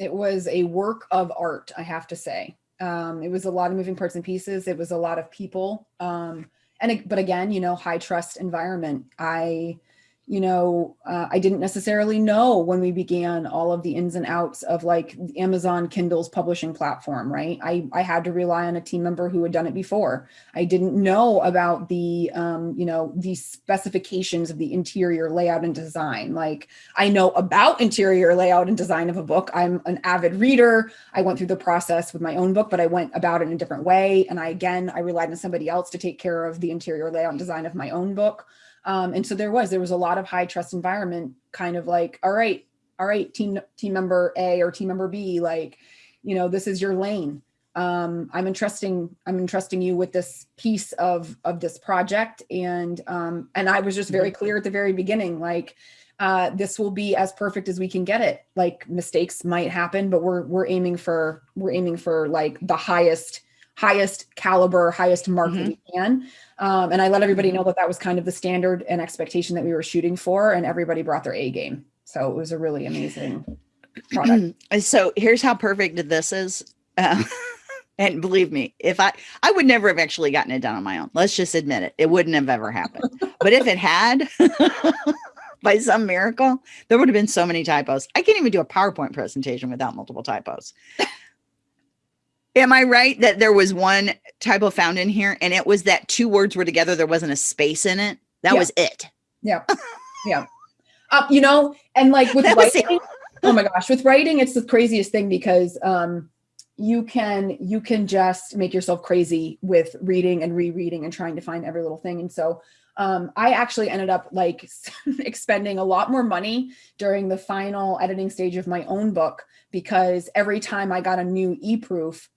It was a work of art, I have to say. Um, it was a lot of moving parts and pieces. It was a lot of people. Um, and but again, you know, high trust environment. I, you know, uh, I didn't necessarily know when we began all of the ins and outs of like Amazon Kindle's publishing platform, right? I I had to rely on a team member who had done it before. I didn't know about the, um, you know, the specifications of the interior layout and design. Like I know about interior layout and design of a book. I'm an avid reader. I went through the process with my own book, but I went about it in a different way. And I, again, I relied on somebody else to take care of the interior layout and design of my own book. Um, and so there was, there was a lot of high trust environment kind of like, all right, all right, team, team member A or team member B, like, you know, this is your lane. Um, I'm entrusting, I'm entrusting you with this piece of, of this project. And, um, and I was just very clear at the very beginning, like, uh, this will be as perfect as we can get it. Like mistakes might happen, but we're we're aiming for we're aiming for like the highest highest caliber, highest mark that we can. Um, and I let everybody know that that was kind of the standard and expectation that we were shooting for, and everybody brought their A game. So it was a really amazing product. So here's how perfect this is. Uh, and believe me, if I I would never have actually gotten it done on my own. Let's just admit it. It wouldn't have ever happened. but if it had, by some miracle, there would have been so many typos. I can't even do a PowerPoint presentation without multiple typos. Am I right that there was one typo found in here and it was that two words were together, there wasn't a space in it? That Yeah. was it. Yeah, yeah. Uh, you know, and like with That was it. writing, oh my gosh, with writing, it's the craziest thing because um, you can you can just make yourself crazy with reading and rereading and trying to find every little thing. And so um, I actually ended up like expending a lot more money during the final editing stage of my own book because every time I got a new e-proof,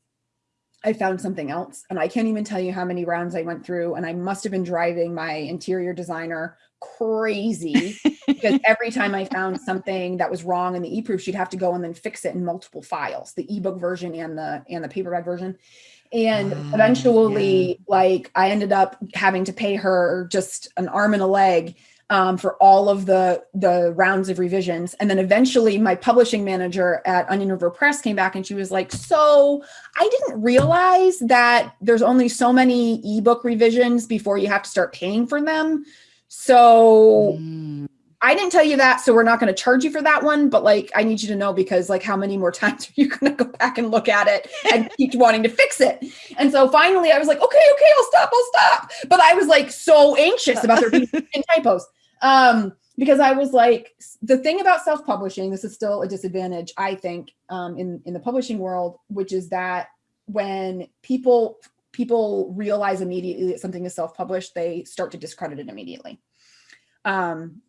I found something else. And I can't even tell you how many rounds I went through. And I must have been driving my interior designer crazy because every time I found something that was wrong in the e-proof, she'd have to go and then fix it in multiple files, the ebook version and the and the paperback version. And Ah, eventually, like I ended up having to pay her just an arm and a leg um, for all of the the rounds of revisions. And then eventually my publishing manager at Onion River Press came back and she was like, so I didn't realize that there's only so many ebook revisions before you have to start paying for them. So mm. I didn't tell you that, so we're not going to charge you for that one. But like, I need you to know because like, how many more times are you going to go back and look at it and keep wanting to fix it? And so finally, I was like, okay, okay, I'll stop, I'll stop. But I was like so anxious about there being typos um, because I was like, the thing about self-publishing, this is still a disadvantage, I think, um, in in the publishing world, which is that when people people realize immediately that something is self-published, they start to discredit it immediately. Um,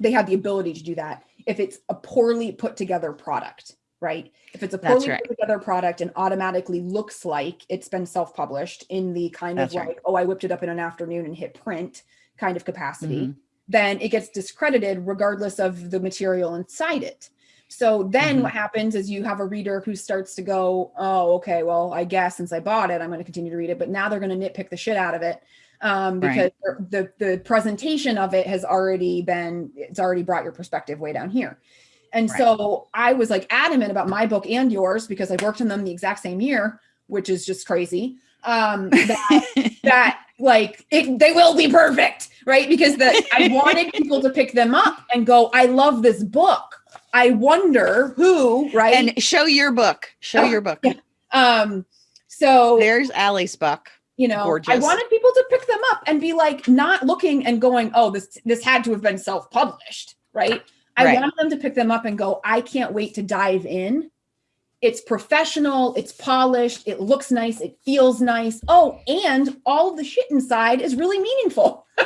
they have the ability to do that if it's a poorly put together product, right? If it's a poorly right. put together product and automatically looks like it's been self-published in the kind That's of like, right. oh, I whipped it up in an afternoon and hit print kind of capacity, mm -hmm. then it gets discredited regardless of the material inside it. So then mm -hmm. what happens is you have a reader who starts to go, oh, okay, well, I guess since I bought it, I'm going to continue to read it. But now they're going to nitpick the shit out of it um, because right. the, the presentation of it has already been, it's already brought your perspective way down here. And right. so I was like adamant about my book and yours because I worked on them the exact same year, which is just crazy. Um, that, that like it, they will be perfect, right? Because the, I wanted people to pick them up and go, I love this book. I wonder who, right? And show your book, show oh, your book. Yeah. Um, so there's Ally's book you know Gorgeous. i wanted people to pick them up and be like not looking and going oh this this had to have been self-published right? I right. wanted them to pick them up and go i can't wait to dive in. It's professional it's polished it looks nice it feels nice. Oh and all of the shit inside is really meaningful.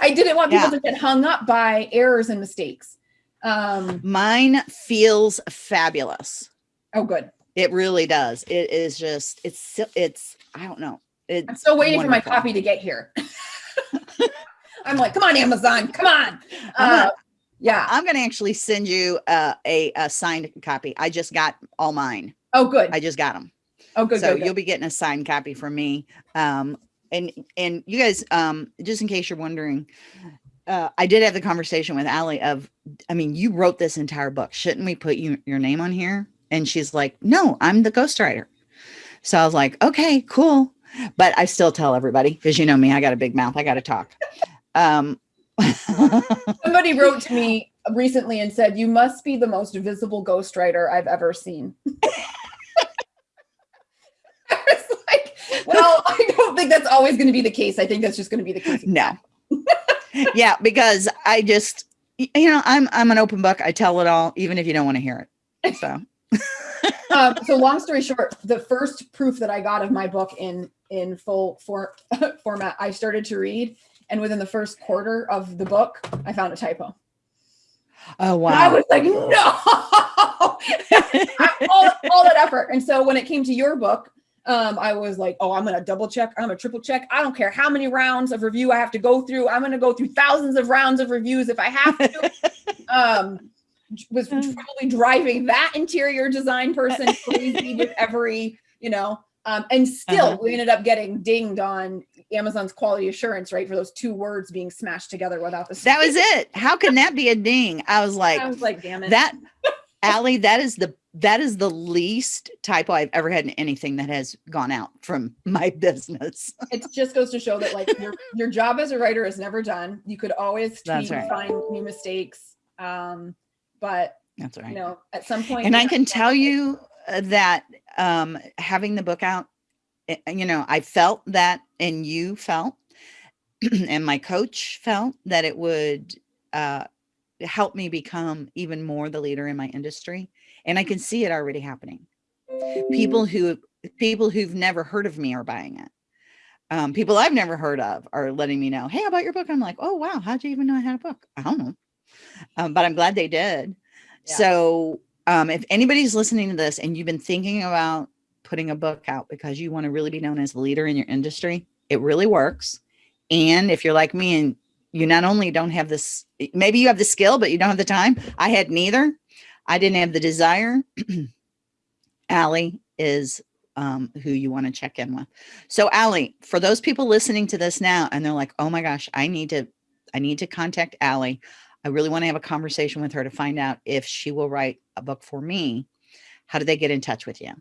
I didn't want people yeah. to get hung up by errors and mistakes. Um mine feels fabulous. Oh good. It really does. It is just it's it's i don't know it's I'm still waiting wonderful. for my copy to get here. I'm like, come on, Amazon, come on. Uh, yeah. I'm going to actually send you uh, a, a, signed copy. I just got all mine. Oh, good. I just got them. Oh, good. So good, good. you'll be getting a signed copy from me. Um, and, and you guys, um, just in case you're wondering, uh, I did have the conversation with Ally of, I mean, you wrote this entire book. Shouldn't we put you, your name on here? And she's like, no, I'm the ghostwriter. So I was like, okay, cool but I still tell everybody because you know me, I got a big mouth. I got to talk. Um, Somebody wrote to me recently and said, you must be the most visible ghostwriter I've ever seen. I was like, well, I don't think that's always going to be the case. I think that's just going to be the case. No. yeah, because I just, you know, I'm, I'm an open book. I tell it all, even if you don't want to hear it. So. um, so long story short, the first proof that I got of my book in in full for, format, I started to read, and within the first quarter of the book, I found a typo. Oh wow! And I was like, no, all, all that effort. And so when it came to your book, um, I was like, oh, I'm gonna double check, I'm gonna triple check. I don't care how many rounds of review I have to go through. I'm gonna go through thousands of rounds of reviews if I have to. um, was mm. probably driving that interior design person crazy with every, you know, um, and still uh -huh. we ended up getting dinged on Amazon's quality assurance, right? For those two words being smashed together without the. That was it. How can that be a ding? I was like, I was like, damn it. That, Ally, that is the that is the least typo I've ever had in anything that has gone out from my business. it just goes to show that like your your job as a writer is never done. You could always tweak, right. find new mistakes. Um, but that's right. You know, at some point, and I can tell you that um, having the book out, eh, you know, I felt that, and you felt, and my coach felt that it would uh, help me become even more the leader in my industry, and I can see it already happening. People who people who've never heard of me are buying it. Um, people I've never heard of are letting me know, hey, how about your book? I'm like, oh, wow, how'd you even know I had a book? I don't know um, but I'm glad they did. Yeah. So um, if anybody's listening to this and you've been thinking about putting a book out because you want to really be known as a leader in your industry, it really works. And if you're like me and you not only don't have this, maybe you have the skill, but you don't have the time. I had neither. I didn't have the desire. Ally is um, who you want to check in with. So Ally, for those people listening to this now and they're like, oh my gosh, I need to I need to contact Ally. I really want to have a conversation with her to find out if she will write a book for me. How do they get in touch with you?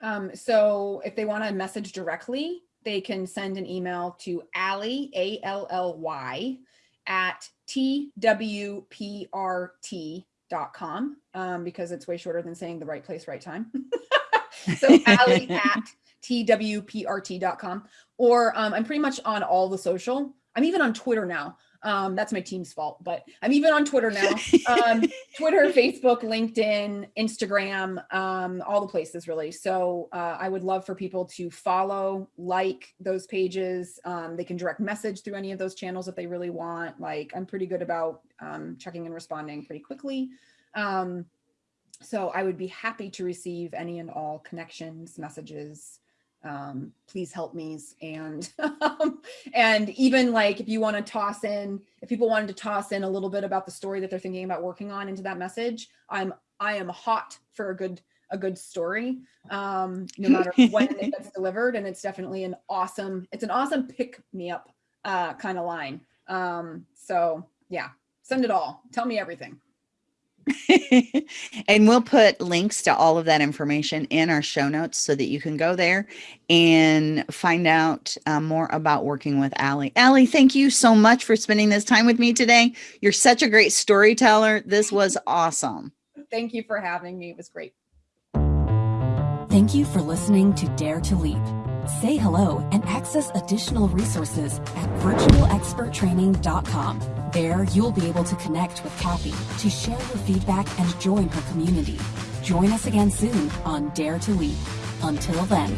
Um, so if they want to message directly, they can send an email to Ally, A-L-L-Y, at twprt.com um, because it's way shorter than saying the right place, right time. so Ally at twprt.com. Or um, I'm pretty much on all the social. I'm even on Twitter now. Um, that's my team's fault, but I'm even on Twitter now. Um, Twitter, Facebook, LinkedIn, Instagram, um, all the places really. So uh, I would love for people to follow, like those pages. Um, they can direct message through any of those channels if they really want. Like I'm pretty good about um, checking and responding pretty quickly. Um, so I would be happy to receive any and all connections, messages, um, please help me. And, um, and even like, if you want to toss in, if people wanted to toss in a little bit about the story that they're thinking about working on into that message, I'm, I am hot for a good, a good story, um, no matter when it gets delivered. And it's definitely an awesome, it's an awesome pick me up uh, kind of line. Um, so yeah, send it all. Tell me everything. and we'll put links to all of that information in our show notes so that you can go there and find out uh, more about working with Ally. Ally, thank you so much for spending this time with me today. You're such a great storyteller. This was awesome. Thank you for having me. It was great. Thank you for listening to Dare to Leap. Say hello and access additional resources at virtualexperttraining.com. There, you'll be able to connect with Kathy to share your feedback and join her community. Join us again soon on Dare to Leap. Until then.